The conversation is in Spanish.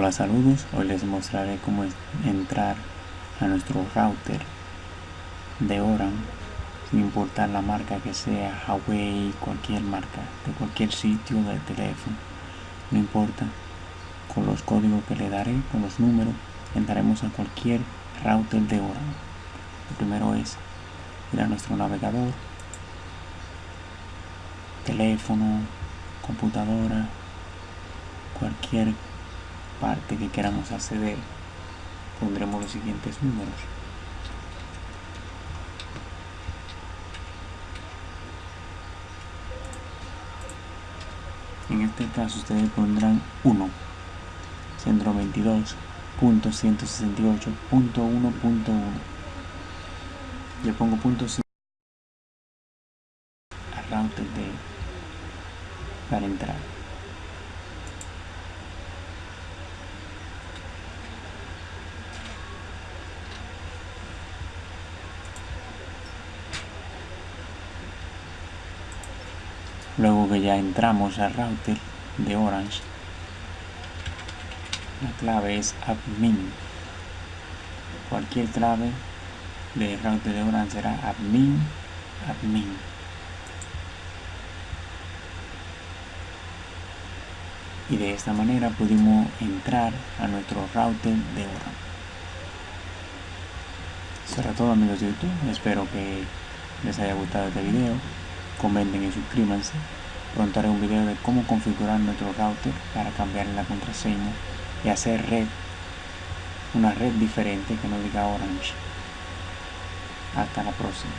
Hola saludos, hoy les mostraré cómo entrar a nuestro router de Oran sin importar la marca que sea, Huawei, cualquier marca, de cualquier sitio de teléfono, no importa, con los códigos que le daré, con los números, entraremos a cualquier router de Oran. Lo primero es ir a nuestro navegador, teléfono, computadora, cualquier parte que queramos acceder, pondremos los siguientes números. En este caso ustedes pondrán 1, centro 22.168.1.1. Yo pongo punto a router de para entrar. Luego que ya entramos al router de Orange la clave es admin. Cualquier clave de router de Orange será admin admin. Y de esta manera pudimos entrar a nuestro router de Orange. Será todo amigos de YouTube. Espero que les haya gustado este video comenten y suscríbanse. Pronto haré un video de cómo configurar nuestro router para cambiar la contraseña y hacer red, una red diferente que no diga Orange. Hasta la próxima.